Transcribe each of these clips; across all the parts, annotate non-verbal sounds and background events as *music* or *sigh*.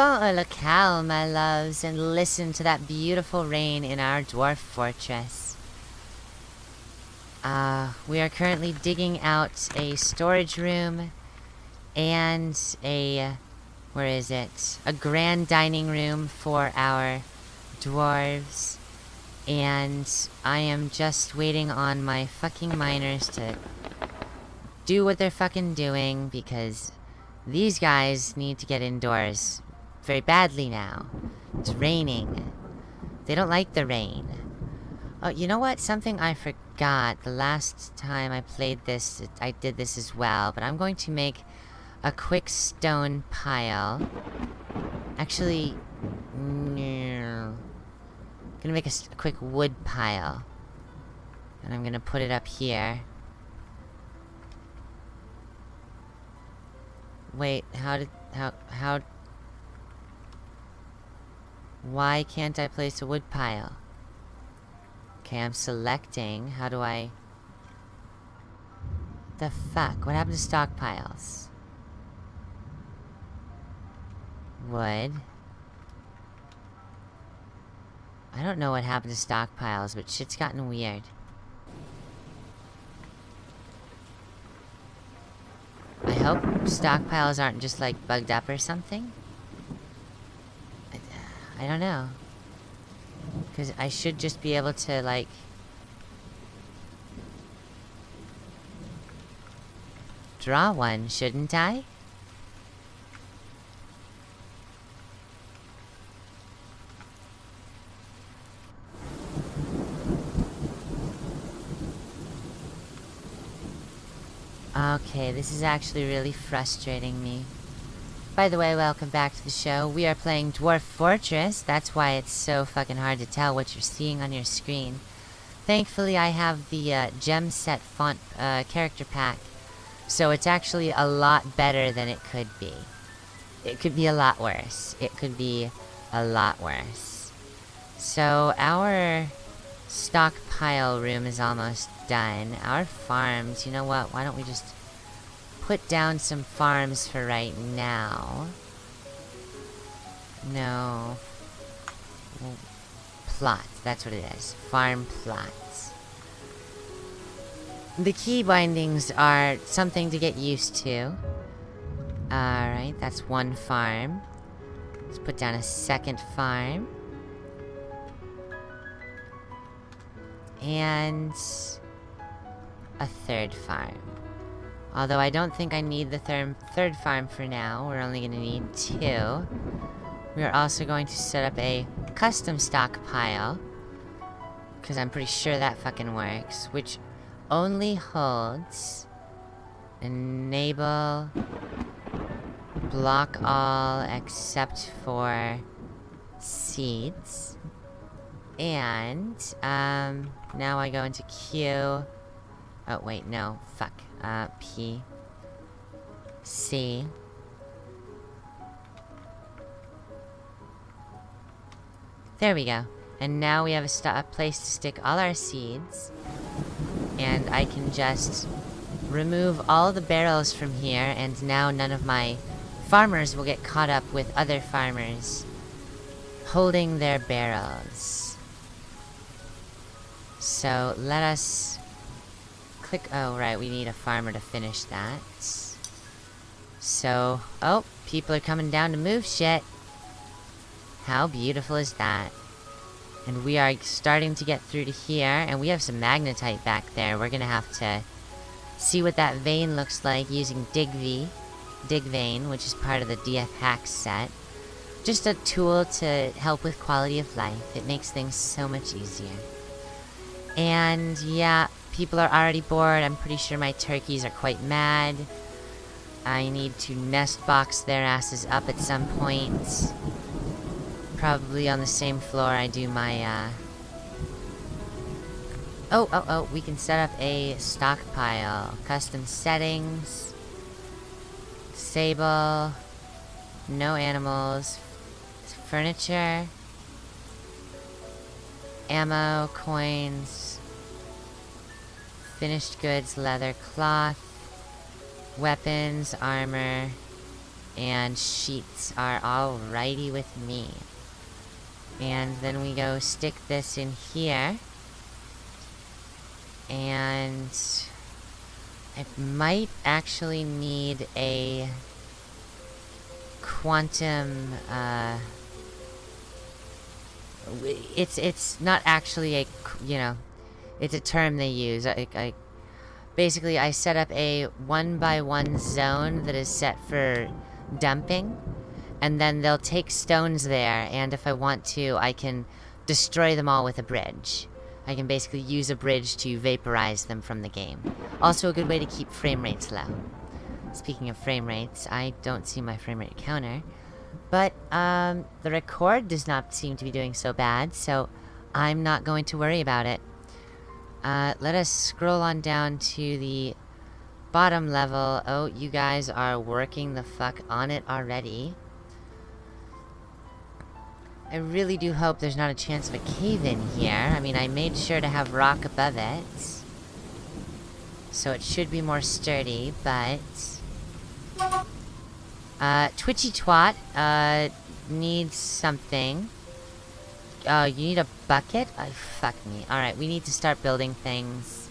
a locale, my loves, and listen to that beautiful rain in our dwarf fortress. Uh, we are currently digging out a storage room and a, where is it? A grand dining room for our dwarves. And I am just waiting on my fucking miners to do what they're fucking doing because these guys need to get indoors very badly now. It's raining. They don't like the rain. Oh, you know what? Something I forgot. The last time I played this, I did this as well. But I'm going to make a quick stone pile. Actually, no. I'm gonna make a, a quick wood pile. And I'm gonna put it up here. Wait, how did... How... How... Why can't I place a wood pile? Okay, I'm selecting. How do I... The fuck? What happened to stockpiles? Wood. I don't know what happened to stockpiles, but shit's gotten weird. I hope stockpiles aren't just like bugged up or something. I, don't know. Because I should just be able to like... Draw one, shouldn't I? Okay, this is actually really frustrating me. By the way, welcome back to the show. We are playing Dwarf Fortress. That's why it's so fucking hard to tell what you're seeing on your screen. Thankfully, I have the uh, GemSet font uh, character pack. So it's actually a lot better than it could be. It could be a lot worse. It could be a lot worse. So our stockpile room is almost done. Our farms, you know what? Why don't we just put down some farms for right now? No. Plots, that's what it is. Farm plots. The key bindings are something to get used to. Alright, that's one farm. Let's put down a second farm. And a third farm. Although I don't think I need the third, third farm for now. We're only going to need two. We are also going to set up a custom stockpile. Because I'm pretty sure that fucking works. Which only holds... Enable... Block all except for... Seeds. And, um, now I go into Q. Oh, wait, no. Fuck. Uh, P. C. There we go. And now we have a, a place to stick all our seeds. And I can just remove all the barrels from here, and now none of my farmers will get caught up with other farmers holding their barrels. So let us click... Oh, right, we need a farmer to finish that. So... Oh, people are coming down to move shit. How beautiful is that? And we are starting to get through to here, and we have some magnetite back there. We're gonna have to see what that vein looks like using DigV. Dig Vein, which is part of the DF Hacks set. Just a tool to help with quality of life. It makes things so much easier. And yeah, people are already bored. I'm pretty sure my turkeys are quite mad. I need to nest box their asses up at some point. Probably on the same floor I do my, uh... Oh, oh, oh, we can set up a stockpile. Custom settings. Disable. No animals. Furniture. Ammo, coins. Finished goods, leather, cloth. Weapons, armor. and sheets are all righty with me. And then we go stick this in here. And I might actually need a quantum, uh, it's, it's not actually a, you know, it's a term they use. I, I basically I set up a one by one zone that is set for dumping and then they'll take stones there and if I want to I can destroy them all with a bridge. I can basically use a bridge to vaporize them from the game. Also a good way to keep frame rates low. Speaking of frame rates, I don't see my frame rate counter. But, um, the record does not seem to be doing so bad, so I'm not going to worry about it. Uh, let us scroll on down to the bottom level. Oh, you guys are working the fuck on it already. I really do hope there's not a chance of a cave-in here. I mean, I made sure to have rock above it. So it should be more sturdy, but... Uh, Twitchy Twat, uh, needs something. Uh, you need a bucket? Oh, fuck me. Alright, we need to start building things.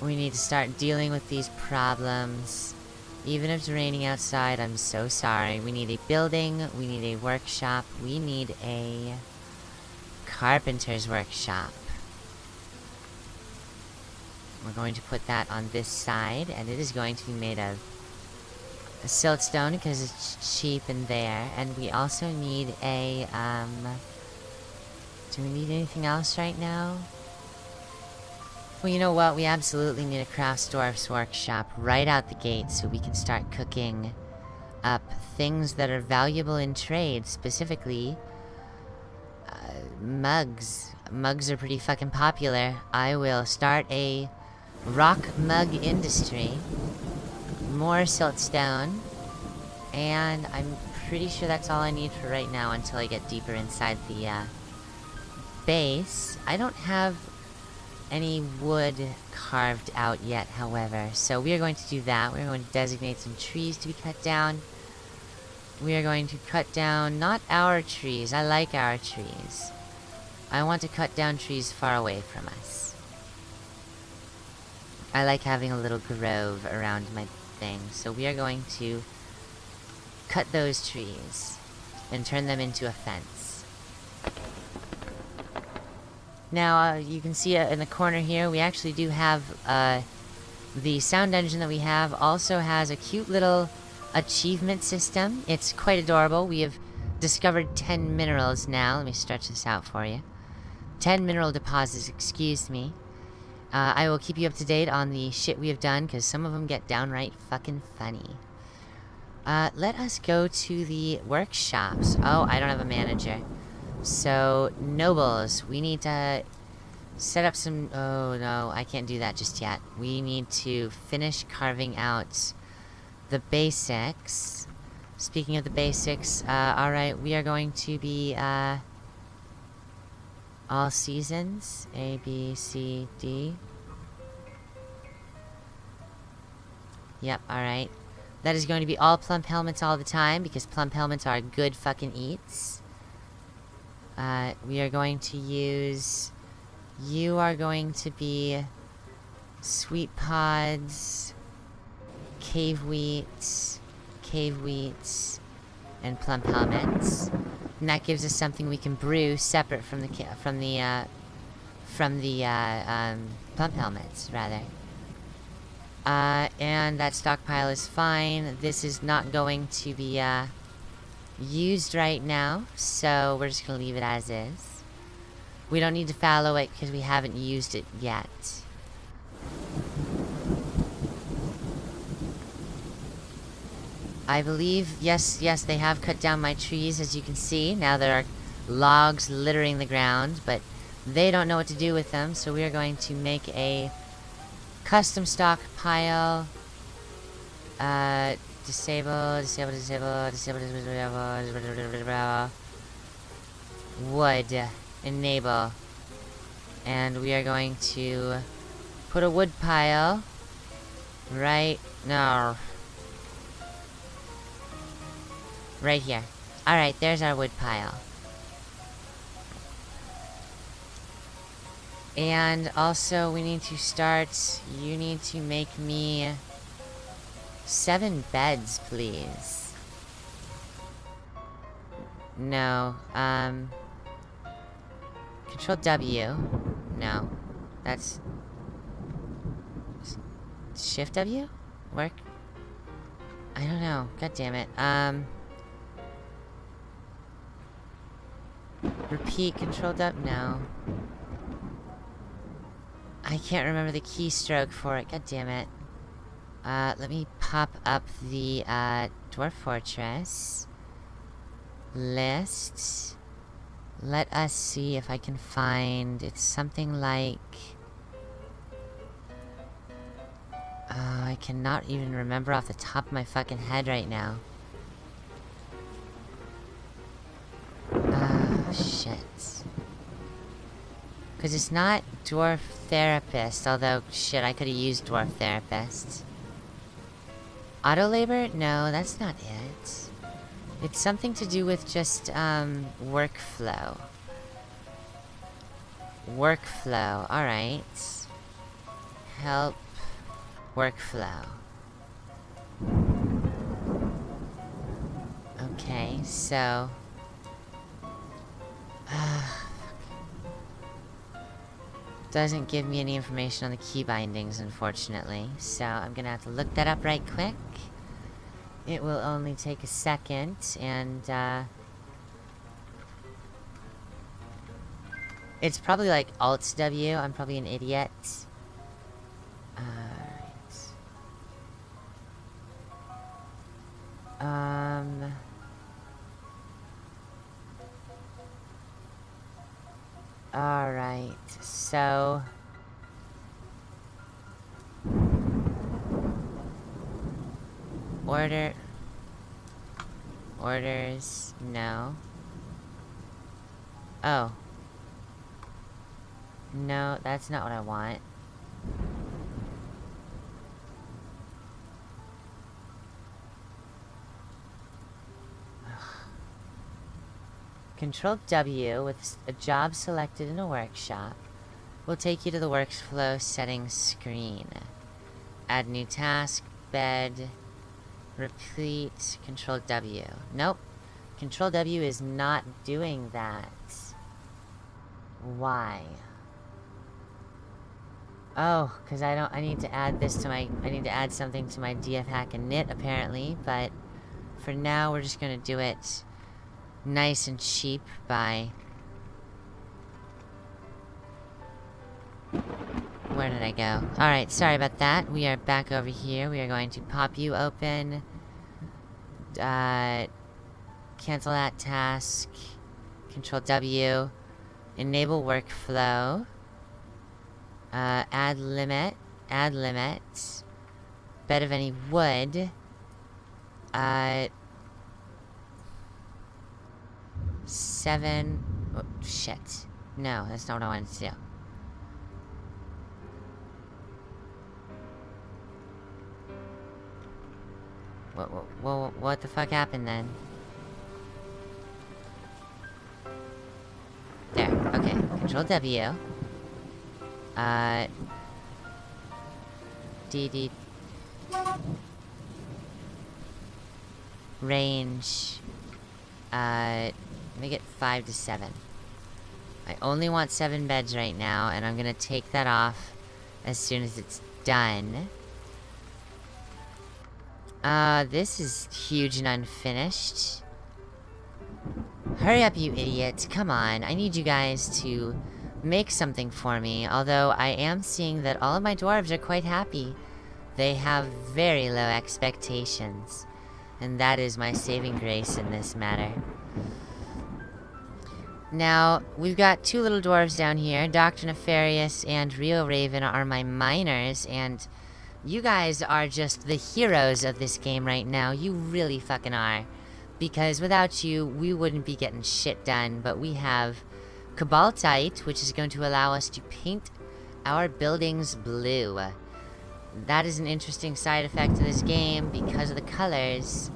We need to start dealing with these problems. Even if it's raining outside, I'm so sorry. We need a building, we need a workshop, we need a carpenter's workshop. We're going to put that on this side, and it is going to be made of siltstone because it's cheap in there. And we also need a, um... Do we need anything else right now? Well, you know what? We absolutely need a Craftsdwarf's workshop right out the gate so we can start cooking up things that are valuable in trade, specifically uh, mugs. Mugs are pretty fucking popular. I will start a rock mug industry, more siltstone, and I'm pretty sure that's all I need for right now until I get deeper inside the uh, base. I don't have any wood carved out yet, however. So we are going to do that. We're going to designate some trees to be cut down. We are going to cut down, not our trees. I like our trees. I want to cut down trees far away from us. I like having a little grove around my thing. So we are going to cut those trees and turn them into a fence. Now, uh, you can see uh, in the corner here, we actually do have, uh, the sound engine that we have also has a cute little achievement system. It's quite adorable. We have discovered 10 minerals now. Let me stretch this out for you. 10 mineral deposits, excuse me. Uh, I will keep you up to date on the shit we have done, because some of them get downright fucking funny. Uh, let us go to the workshops. Oh, I don't have a manager. So, nobles, we need to set up some... Oh, no, I can't do that just yet. We need to finish carving out the basics. Speaking of the basics, uh, alright, we are going to be, uh... All seasons. A, B, C, D. Yep, alright. That is going to be all plump helmets all the time, because plump helmets are good fucking eats. Uh, we are going to use... You are going to be... Sweet pods... Cave wheats... Cave wheats... And plump helmets. And that gives us something we can brew separate from the from the uh, from the uh, um, plump helmets, rather. Uh, and that stockpile is fine. This is not going to be uh, used right now, so we're just gonna leave it as is. We don't need to fallow it because we haven't used it yet. I believe, yes, yes, they have cut down my trees, as you can see. Now there are logs littering the ground, but they don't know what to do with them, so we are going to make a custom stockpile. Uh, Disable, disable, disable, disable, disable, disable, Wood. Enable. And we are going to put a wood pile right now. Right here. Alright, there's our wood pile. And also, we need to start... You need to make me... Seven beds, please. No, um... Control W. No. That's... Shift W? Work? I don't know. God damn it. Um... Repeat control W? No. I can't remember the keystroke for it. God damn it. Uh, let me pop up the, uh, Dwarf Fortress. List. Let us see if I can find... It's something like... Uh, I cannot even remember off the top of my fucking head right now. Oh, shit. Because it's not Dwarf Therapist, although, shit, I could have used Dwarf Therapist. Auto labor? No, that's not it. It's something to do with just, um, workflow. Workflow, alright. Help workflow. Okay, so... *sighs* doesn't give me any information on the key bindings, unfortunately. So I'm gonna have to look that up right quick. It will only take a second, and, uh... It's probably like Alt-W. I'm probably an idiot. Alright. Um... Alright, so... Order... Orders... No. Oh. No, that's not what I want. Control W with a job selected in a workshop will take you to the workflow settings screen. Add new task, bed, repeat, Control W. Nope. Control W is not doing that. Why? Oh, because I don't- I need to add this to my- I need to add something to my DF hack and knit, apparently, but for now we're just gonna do it nice and cheap by... Where did I go? Alright, sorry about that. We are back over here. We are going to pop you open. Uh, cancel that task. Control W. Enable workflow. Uh, add limit. Add limit. Bed of any wood. Uh, seven... Oh, shit. No, that's not what I wanted to do. What, what, what, what the fuck happened then? There, okay. Control W. Uh... DD... Range... Uh... Make it 5 to 7. I only want 7 beds right now, and I'm gonna take that off as soon as it's done. Uh, this is huge and unfinished. Hurry up, you idiots. Come on. I need you guys to make something for me. Although, I am seeing that all of my dwarves are quite happy. They have very low expectations. And that is my saving grace in this matter. Now, we've got two little dwarves down here. Dr. Nefarious and Rio Raven are my miners, and you guys are just the heroes of this game right now. You really fucking are. Because without you, we wouldn't be getting shit done. But we have Cobaltite, which is going to allow us to paint our buildings blue. That is an interesting side effect to this game because of the colors.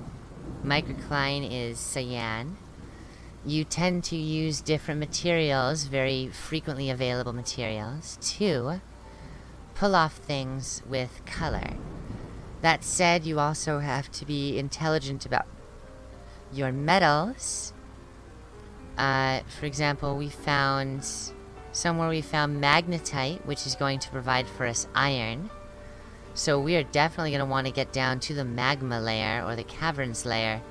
Microcline is cyan. You tend to use different materials, very frequently available materials, to pull off things with color. That said, you also have to be intelligent about your metals. Uh, for example, we found somewhere we found magnetite, which is going to provide for us iron. So we are definitely going to want to get down to the magma layer, or the caverns layer,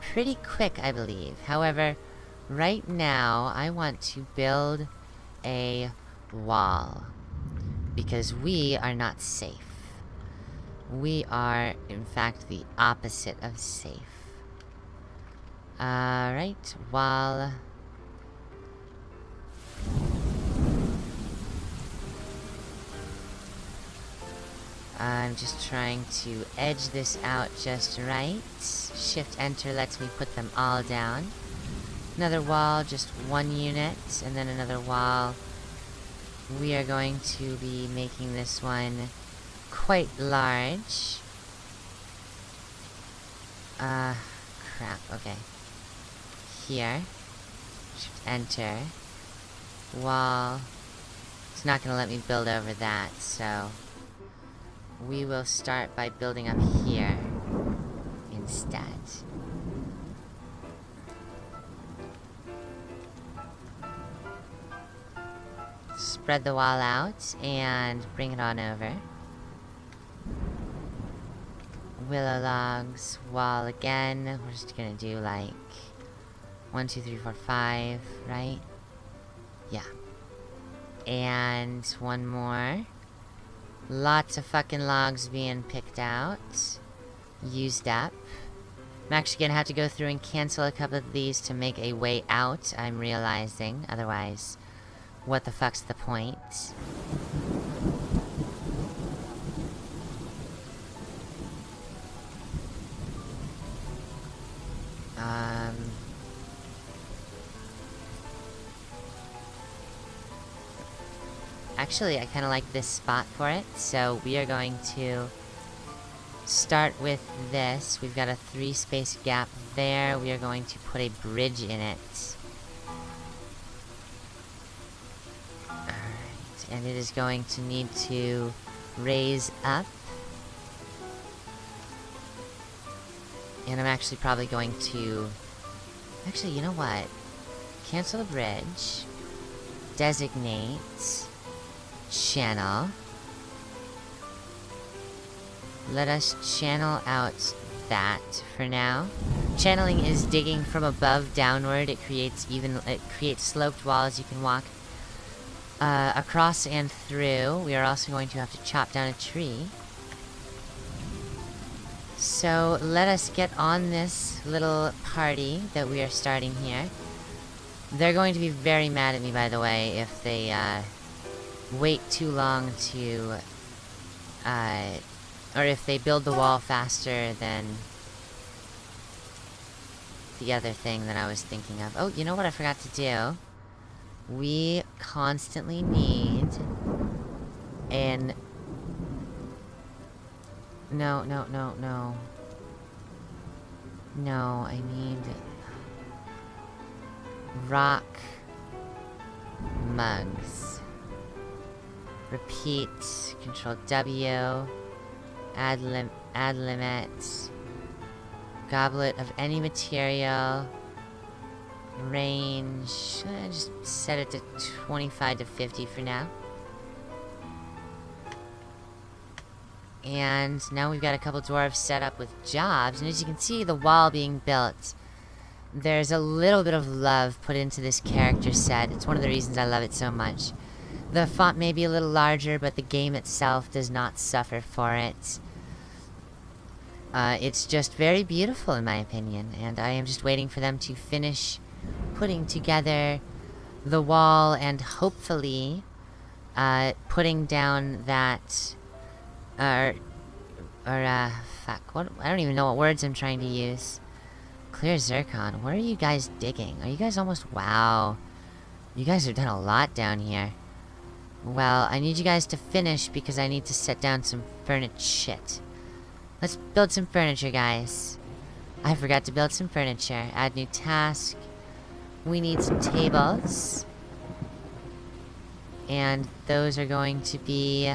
pretty quick, I believe. However, right now, I want to build a wall. Because we are not safe. We are, in fact, the opposite of safe. Alright, wall... I'm just trying to edge this out just right. Shift enter lets me put them all down. Another wall, just one unit, and then another wall. We are going to be making this one quite large. Uh, crap, okay. Here. Enter. Wall. It's not gonna let me build over that, so... We will start by building up here instead. Spread the wall out and bring it on over. Willow logs, wall again. We're just gonna do like one, two, three, four, five, right? Yeah. And one more. Lots of fucking logs being picked out. Used up. I'm actually gonna have to go through and cancel a couple of these to make a way out, I'm realizing. Otherwise, what the fuck's the point? Um... Actually, I kind of like this spot for it, so we are going to start with this. We've got a three space gap there. We are going to put a bridge in it. It is going to need to raise up. And I'm actually probably going to... Actually, you know what? Cancel the bridge. Designate channel. Let us channel out that for now. Channeling is digging from above downward. It creates even it creates sloped walls you can walk uh, across and through. We are also going to have to chop down a tree. So let us get on this little party that we are starting here. They're going to be very mad at me, by the way, if they uh, wait too long to, uh, or if they build the wall faster than the other thing that I was thinking of. Oh, you know what I forgot to do? We constantly need an... No, no, no, no. No, I need... Rock... Mugs. Repeat. Control W. Add lim add limit. Goblet of any material. Range. Uh, just set it to 25 to 50 for now. And now we've got a couple dwarves set up with jobs. And as you can see, the wall being built. There's a little bit of love put into this character set. It's one of the reasons I love it so much. The font may be a little larger, but the game itself does not suffer for it. Uh, it's just very beautiful in my opinion, and I am just waiting for them to finish putting together the wall and hopefully uh, putting down that, uh, or, uh, fuck, what, I don't even know what words I'm trying to use. Clear zircon, where are you guys digging? Are you guys almost, wow. You guys have done a lot down here. Well, I need you guys to finish because I need to set down some furniture shit. Let's build some furniture, guys. I forgot to build some furniture. Add new task. We need some tables. And those are going to be...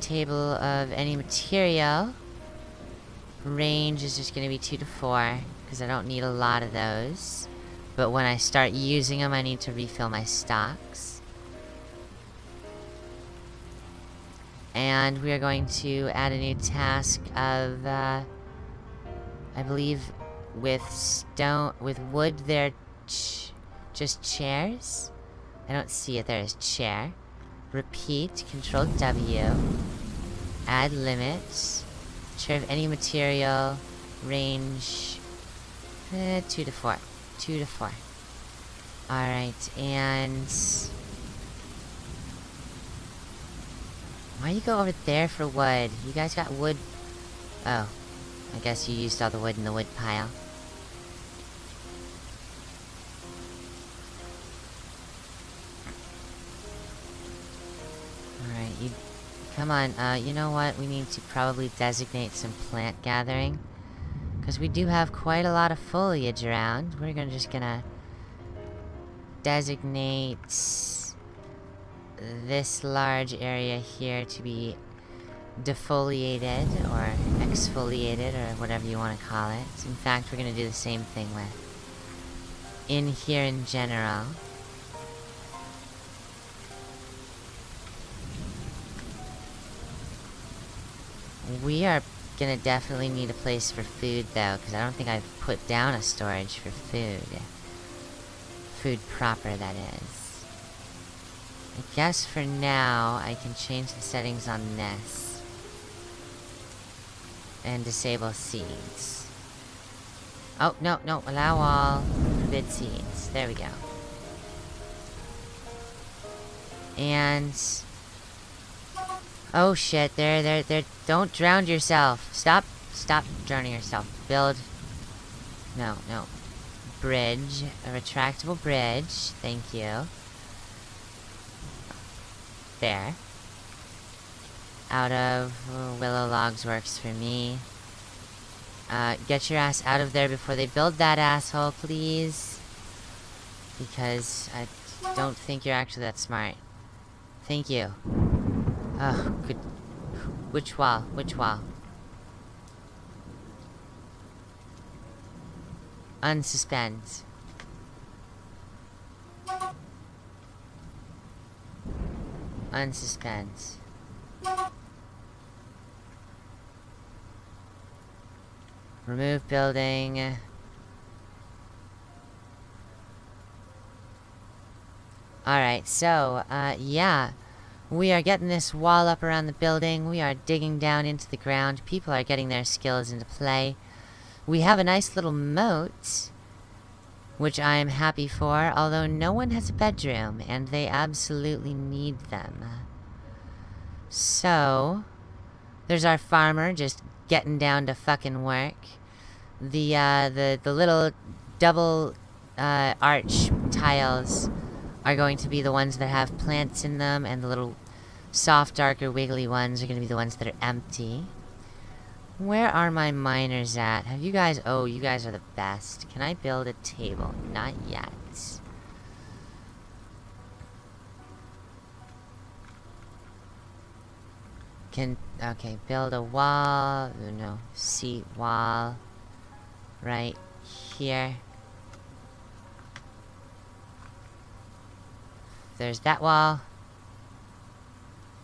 Table of any material. Range is just going to be 2 to 4. Because I don't need a lot of those. But when I start using them, I need to refill my stocks. And we are going to add a new task of... Uh, I believe with stone, with wood, they're ch just chairs. I don't see it. There is chair. Repeat. Control W. Add limits. Of any material. Range. Eh, two to four. Two to four. Alright, and... Why you go over there for wood? You guys got wood... Oh. I guess you used all the wood in the wood pile. Come on, uh, you know what? We need to probably designate some plant gathering. Because we do have quite a lot of foliage around. We're gonna just gonna... Designate... This large area here to be defoliated or exfoliated or whatever you want to call it. In fact, we're going to do the same thing with in here in general. We are gonna definitely need a place for food though, because I don't think I've put down a storage for food. Food proper, that is. I guess for now, I can change the settings on this and disable seeds. Oh, no, no, allow all, forbid seeds. There we go. And... Oh shit, there, there, there, don't drown yourself. Stop, stop drowning yourself. Build... No, no. Bridge, a retractable bridge, thank you. There out of willow logs works for me. Uh, get your ass out of there before they build that asshole, please. Because I don't think you're actually that smart. Thank you. Oh, good. Which wall? Which wall? Unsuspend. Unsuspend. Remove building. Alright, so, uh, yeah. We are getting this wall up around the building. We are digging down into the ground. People are getting their skills into play. We have a nice little moat, which I am happy for, although no one has a bedroom, and they absolutely need them. So, there's our farmer just getting down to fucking work. The, uh, the, the little double, uh, arch tiles are going to be the ones that have plants in them, and the little soft, darker, wiggly ones are going to be the ones that are empty. Where are my miners at? Have you guys... Oh, you guys are the best. Can I build a table? Not yet. Can, okay, build a wall, no, seat wall, right here. There's that wall.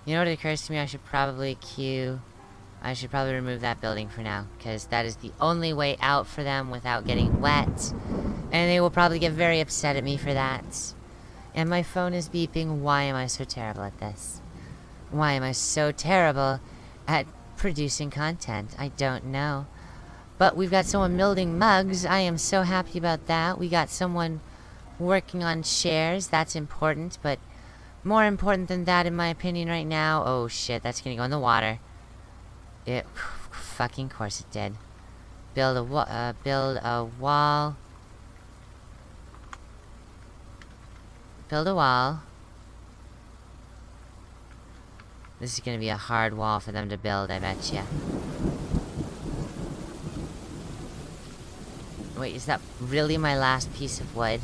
You know what occurs to me? I should probably queue... I should probably remove that building for now, because that is the only way out for them without getting wet. And they will probably get very upset at me for that. And my phone is beeping. Why am I so terrible at this? Why am I so terrible at producing content? I don't know. But we've got someone building mugs. I am so happy about that. We got someone working on shares. That's important, but more important than that, in my opinion, right now... Oh, shit, that's gonna go in the water. It... Fucking course it did. Build a, uh, build a wall. Build a wall. This is gonna be a hard wall for them to build, I bet you. Wait, is that really my last piece of wood?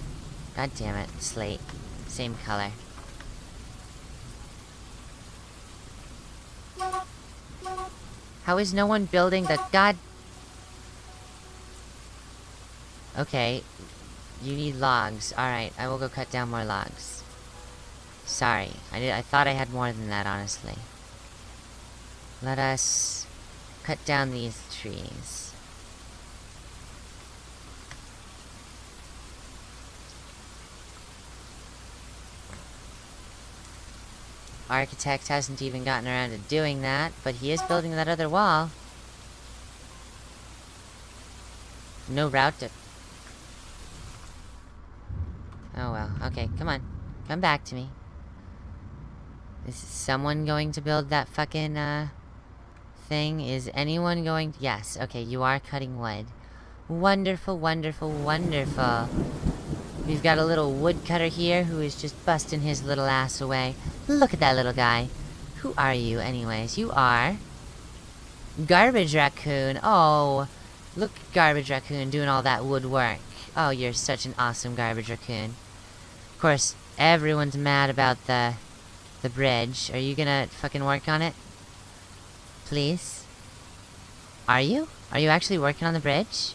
God damn it, slate. Same color. How is no one building the god... Okay. You need logs. Alright, I will go cut down more logs. Sorry. I did I thought I had more than that, honestly. Let us cut down these trees. Architect hasn't even gotten around to doing that, but he is building that other wall. No route to... Oh well, okay, come on. Come back to me. Is someone going to build that fucking, uh... Thing? Is anyone going... Yes, okay, you are cutting wood. Wonderful, wonderful, wonderful. We've got a little woodcutter here who is just busting his little ass away. Look at that little guy. Who are you, anyways? You are... Garbage Raccoon. Oh, look, Garbage Raccoon doing all that woodwork. Oh, you're such an awesome Garbage Raccoon. Of course, everyone's mad about the... the bridge. Are you gonna fucking work on it? Please? Are you? Are you actually working on the bridge?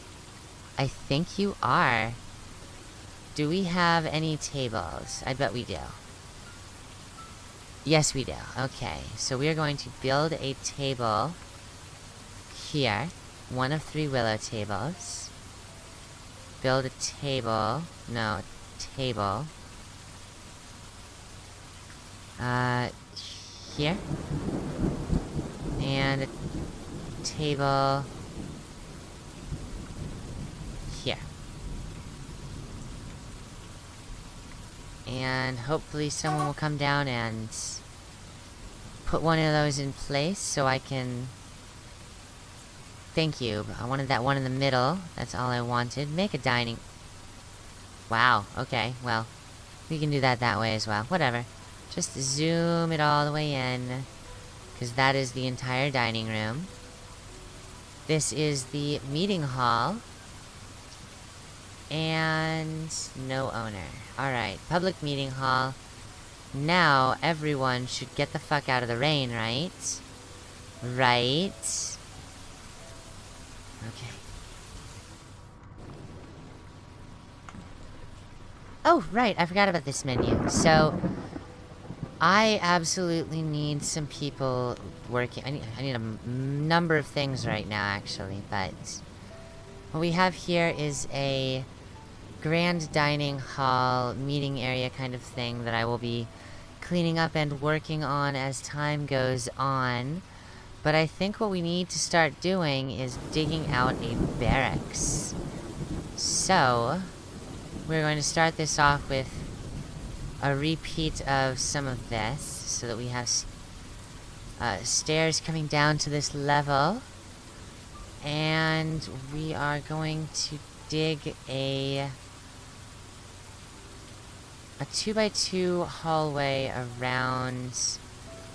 I think you are. Do we have any tables? I bet we do. Yes, we do. Okay, so we are going to build a table here. One of three willow tables. Build a table. No, table. Uh, here. And a table And hopefully someone will come down and put one of those in place so I can... Thank you. I wanted that one in the middle. That's all I wanted. Make a dining... Wow, okay, well. We can do that that way as well. Whatever. Just zoom it all the way in. Because that is the entire dining room. This is the meeting hall. And no owner. Alright, public meeting hall. Now, everyone should get the fuck out of the rain, right? Right? Okay. Oh, right, I forgot about this menu. So, I absolutely need some people working. I need, I need a number of things right now, actually, but... What we have here is a grand dining hall meeting area kind of thing that I will be cleaning up and working on as time goes on. But I think what we need to start doing is digging out a barracks. So, we're going to start this off with a repeat of some of this, so that we have uh, stairs coming down to this level. And we are going to dig a a 2 by 2 hallway around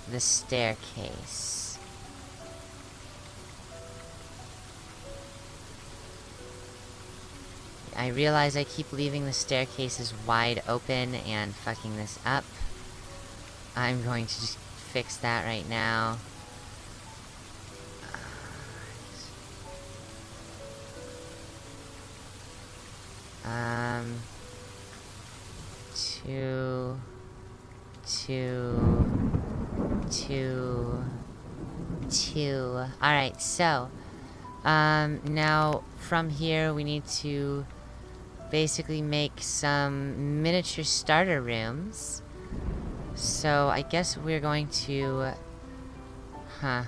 the staircase. I realize I keep leaving the staircases wide open and fucking this up. I'm going to just fix that right now. *sighs* Um two, two, two, two. Alright, so, um, now from here we need to basically make some miniature starter rooms. So I guess we're going to, huh.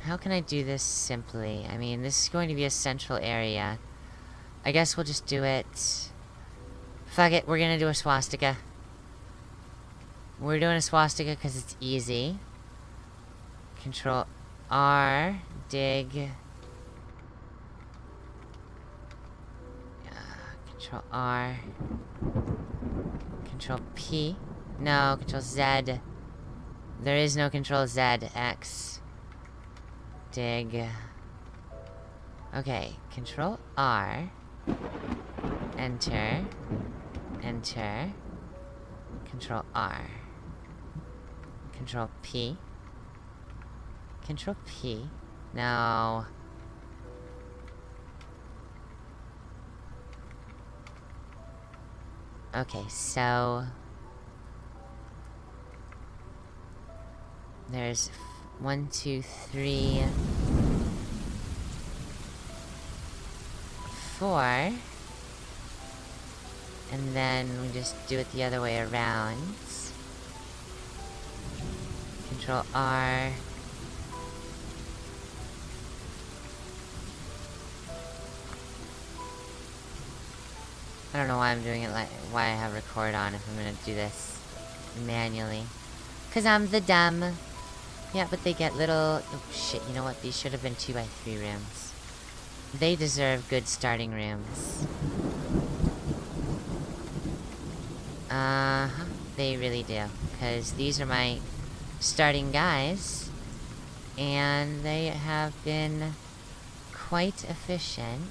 How can I do this simply? I mean, this is going to be a central area. I guess we'll just do it. Fuck it, we're gonna do a swastika. We're doing a swastika because it's easy. Control R, dig. Control R. Control P. No, Control Z. There is no Control Z. X. dig. Okay, control R. Enter. Enter. Control R. Control P. Control P. Now... Okay, so... There's one, two, three... Four. And then we just do it the other way around. Control R. I don't know why I'm doing it like why I have record on if I'm gonna do this manually. Cause I'm the dumb. Yeah, but they get little oh shit, you know what? These should have been two by three rooms. They deserve good starting rooms. Uh-huh. They really do. Because these are my starting guys. And they have been quite efficient.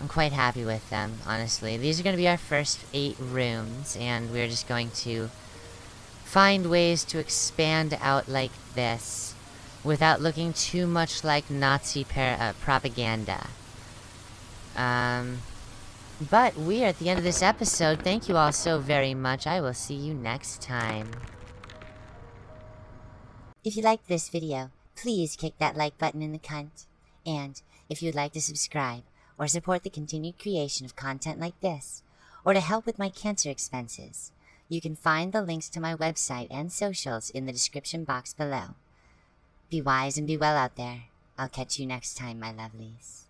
I'm quite happy with them, honestly. These are going to be our first eight rooms, and we're just going to find ways to expand out like this without looking too much like Nazi uh, propaganda. Um, but we are at the end of this episode. Thank you all so very much. I will see you next time. If you liked this video, please kick that like button in the cunt. And if you'd like to subscribe, or support the continued creation of content like this, or to help with my cancer expenses, you can find the links to my website and socials in the description box below. Be wise and be well out there. I'll catch you next time, my lovelies.